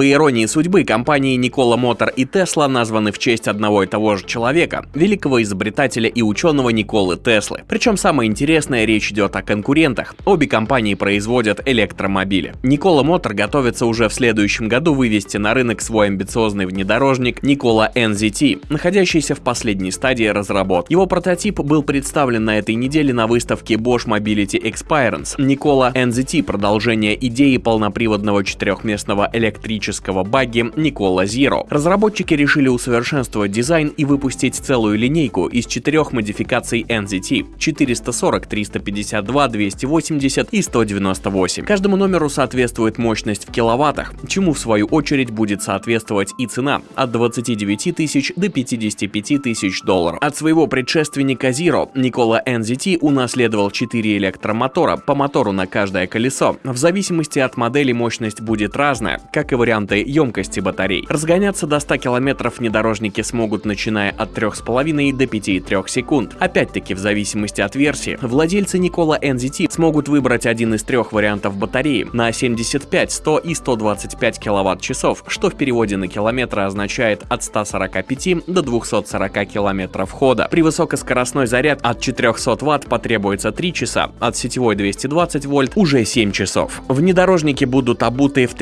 По иронии судьбы, компании Никола Мотор и Тесла названы в честь одного и того же человека, великого изобретателя и ученого Николы Теслы. Причем самое интересное, речь идет о конкурентах. Обе компании производят электромобили. Никола Мотор готовится уже в следующем году вывести на рынок свой амбициозный внедорожник Никола NZT, находящийся в последней стадии разработки. Его прототип был представлен на этой неделе на выставке Bosch Mobility Experience. Никола NZT – продолжение идеи полноприводного четырехместного электрического багги Никола Zero. Разработчики решили усовершенствовать дизайн и выпустить целую линейку из четырех модификаций NZT – 440, 352, 280 и 198. Каждому номеру соответствует мощность в киловаттах, чему в свою очередь будет соответствовать и цена – от 29 тысяч до 55 тысяч долларов. От своего предшественника Zero Никола NZT унаследовал 4 электромотора по мотору на каждое колесо. В зависимости от модели мощность будет разная, как и варианты емкости батарей. Разгоняться до 100 км внедорожники смогут начиная от 3,5 до 5,3 секунд. Опять-таки в зависимости от версии. Владельцы Никола NZT смогут выбрать один из трех вариантов батареи на 75, 100 и 125 киловатт-часов, что в переводе на километры означает от 145 до 240 километров хода. При высокоскоростной заряд от 400 Вт потребуется 3 часа, от сетевой 220 вольт уже 7 часов. Внедорожники будут обуты в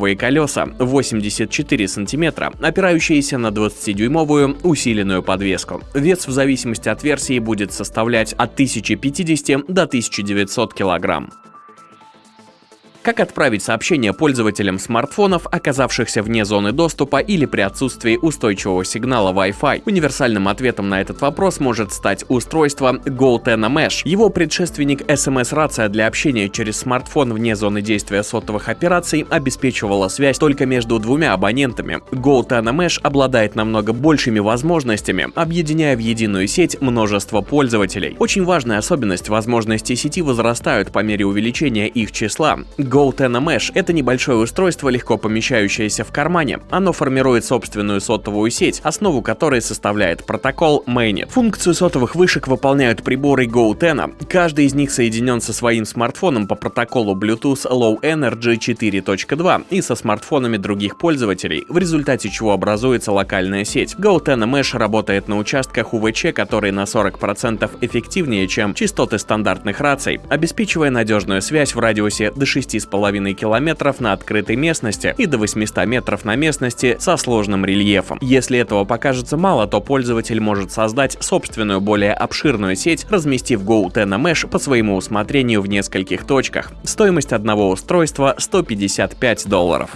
33-дюймовые колеса 84 сантиметра, опирающиеся на 20-дюймовую усиленную подвеску. Вес в зависимости от версии будет составлять от 1050 до 1900 килограмм. Как отправить сообщение пользователям смартфонов, оказавшихся вне зоны доступа или при отсутствии устойчивого сигнала Wi-Fi? Универсальным ответом на этот вопрос может стать устройство GoTena Mesh. Его предшественник SMS-рация для общения через смартфон вне зоны действия сотовых операций обеспечивала связь только между двумя абонентами. GoTena Mesh обладает намного большими возможностями, объединяя в единую сеть множество пользователей. Очень важная особенность – возможности сети возрастают по мере увеличения их числа. GoTena Mesh — это небольшое устройство, легко помещающееся в кармане. Оно формирует собственную сотовую сеть, основу которой составляет протокол Mainnet. Функцию сотовых вышек выполняют приборы GoTena. Каждый из них соединен со своим смартфоном по протоколу Bluetooth Low Energy 4.2 и со смартфонами других пользователей, в результате чего образуется локальная сеть. GoTena Mesh работает на участках УВЧ, которые на 40% эффективнее, чем частоты стандартных раций, обеспечивая надежную связь в радиусе до 6 6,5 километров на открытой местности и до 800 метров на местности со сложным рельефом. Если этого покажется мало, то пользователь может создать собственную более обширную сеть, разместив GoTena Mesh по своему усмотрению в нескольких точках. Стоимость одного устройства 155 долларов.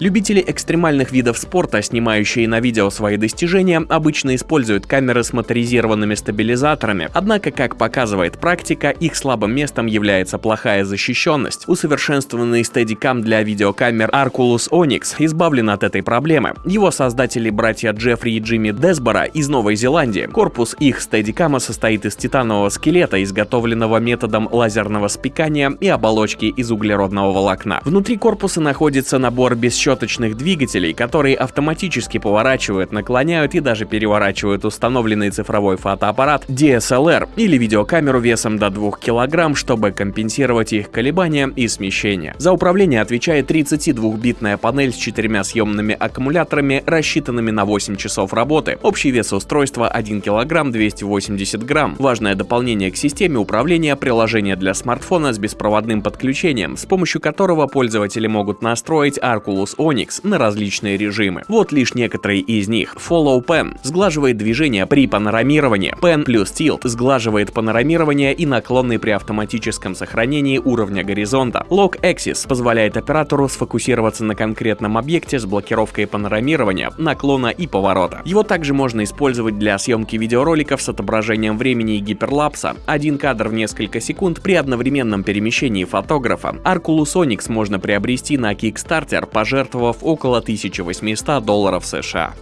Любители экстремальных видов спорта, снимающие на видео свои достижения, обычно используют камеры с моторизированными стабилизаторами, однако, как показывает практика, их слабым местом является плохая защищенность. Усовершенствованный Steadicam для видеокамер Arculus Onyx избавлен от этой проблемы. Его создатели братья Джеффри и Джимми Десбора из Новой Зеландии. Корпус их Steadicam состоит из титанового скелета, изготовленного методом лазерного спекания и оболочки из углеродного волокна. Внутри корпуса находится набор бесчетных щеточных двигателей, которые автоматически поворачивают, наклоняют и даже переворачивают установленный цифровой фотоаппарат DSLR или видеокамеру весом до 2 кг, чтобы компенсировать их колебания и смещение. За управление отвечает 32-битная панель с четырьмя съемными аккумуляторами, рассчитанными на 8 часов работы. Общий вес устройства 1 кг 280 грамм. Важное дополнение к системе управления приложение для смартфона с беспроводным подключением, с помощью которого пользователи могут настроить Arculus Onyx на различные режимы. Вот лишь некоторые из них. Follow Pen сглаживает движение при панорамировании. Pen плюс Tilt сглаживает панорамирование и наклонный при автоматическом сохранении уровня горизонта. Lock Axis позволяет оператору сфокусироваться на конкретном объекте с блокировкой панорамирования, наклона и поворота. Его также можно использовать для съемки видеороликов с отображением времени и гиперлапса. Один кадр в несколько секунд при одновременном перемещении фотографа. Arculus Onyx можно приобрести на Kickstarter, пожертвовав около 1800 долларов США.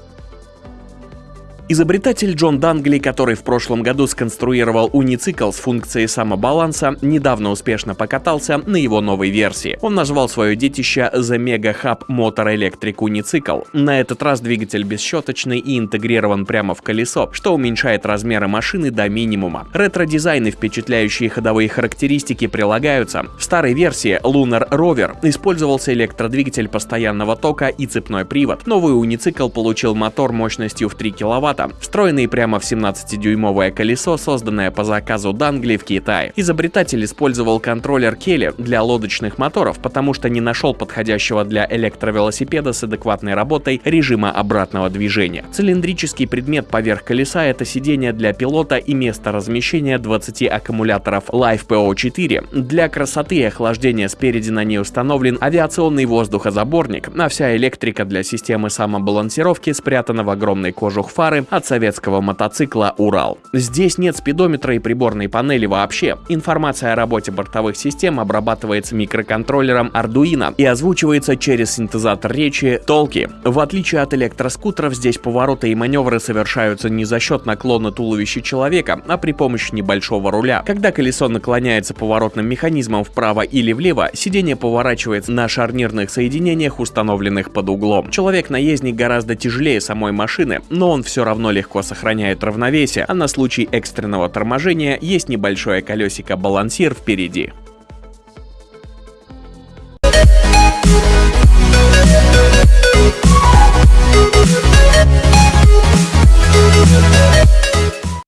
Изобретатель Джон Дангли, который в прошлом году сконструировал уницикл с функцией самобаланса, недавно успешно покатался на его новой версии. Он назвал свое детище The Mega Hub Motor Electric Unicycle. На этот раз двигатель бесщеточный и интегрирован прямо в колесо, что уменьшает размеры машины до минимума. Ретро-дизайн и впечатляющие ходовые характеристики прилагаются. В старой версии Lunar Rover использовался электродвигатель постоянного тока и цепной привод. Новый уницикл получил мотор мощностью в 3 кВт, встроенный прямо в 17-дюймовое колесо, созданное по заказу Дангли в Китае. Изобретатель использовал контроллер Келли для лодочных моторов, потому что не нашел подходящего для электровелосипеда с адекватной работой режима обратного движения. Цилиндрический предмет поверх колеса — это сиденье для пилота и место размещения 20 аккумуляторов LiFePO4. Для красоты и охлаждения спереди на ней установлен авиационный воздухозаборник, а вся электрика для системы самобалансировки спрятана в огромной кожух фары от советского мотоцикла «Урал». Здесь нет спидометра и приборной панели вообще. Информация о работе бортовых систем обрабатывается микроконтроллером Arduino и озвучивается через синтезатор речи Толки. В отличие от электроскутеров, здесь повороты и маневры совершаются не за счет наклона туловища человека, а при помощи небольшого руля. Когда колесо наклоняется поворотным механизмом вправо или влево, сиденье поворачивается на шарнирных соединениях, установленных под углом. Человек-наездник гораздо тяжелее самой машины, но он все равно легко сохраняет равновесие, а на случай экстренного торможения есть небольшое колесико-балансир впереди.